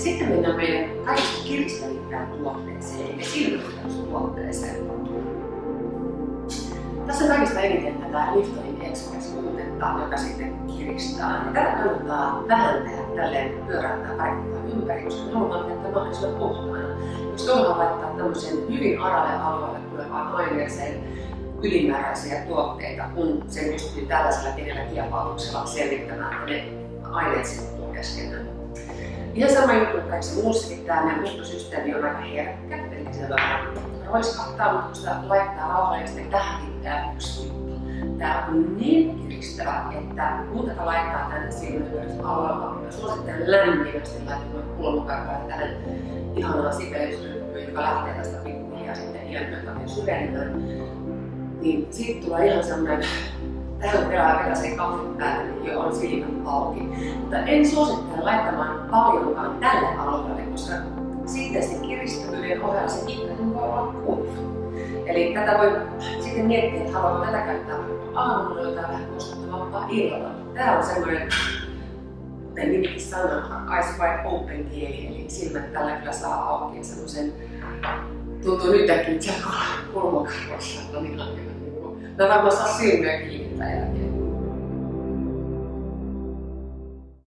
Sitten mennään meidän kaikista kiristävimpään tuotteeseen, eli silmäyhteystuotteeseen. Tässä on kaikista eniten tätä Liftonin Express-tuotetta, joka sitten kiristää. Ja tätä kannattaa vähän tehdä tälleen pyöräyttää parikkoa ympäri, koska halutaan tehdä mahdollisimman puhtaana. Jos tuohon laittaa tämmöisen hyvin aralle alueelle tulevaan aineeseen ylimääräisiä tuotteita, kun se pystyy tällaisella pienellä kiepautuksella selvittämään, että ne aineet sitten keskenään. Ihan sama juttu kuin kaikessa muussakin, tämä muuttosysteemi on aika herkkä, eli se vähän roiskahtaa, mutta kun sitä laittaa rauhallisesti tähän tämä yksi juttu. Tämä on niin kiristävä, että kun tätä laittaa tänne silmäympäristön alueella, niin suosittelen lämpimästi laittamaan kulmakarvaa tähän ihanaan sipelysryppyyn, joka lähtee tästä pikkuhiljaa sitten ilmiötä syvenemään. Niin siitä tulee ihan semmoinen tähän vielä se kahvin päälle, niin jo on silmät auki. Mutta en suosittele laittamaan koska kiristävyyden ohella se ikään voi olla kuiva. Eli tätä voi sitten miettiä, että haluaako tätä käyttää aamulla jotain vähän koskettavampaa illalla. Tämä on semmoinen, kuten nimikin sanoo, eyes wide open kieli, eli silmät tällä kyllä saa auki semmoisen tuntuu nyt äkkiä, että se kulmakarvassa on ihan hyvä. Mä varmaan saa silmiä kiinni tällä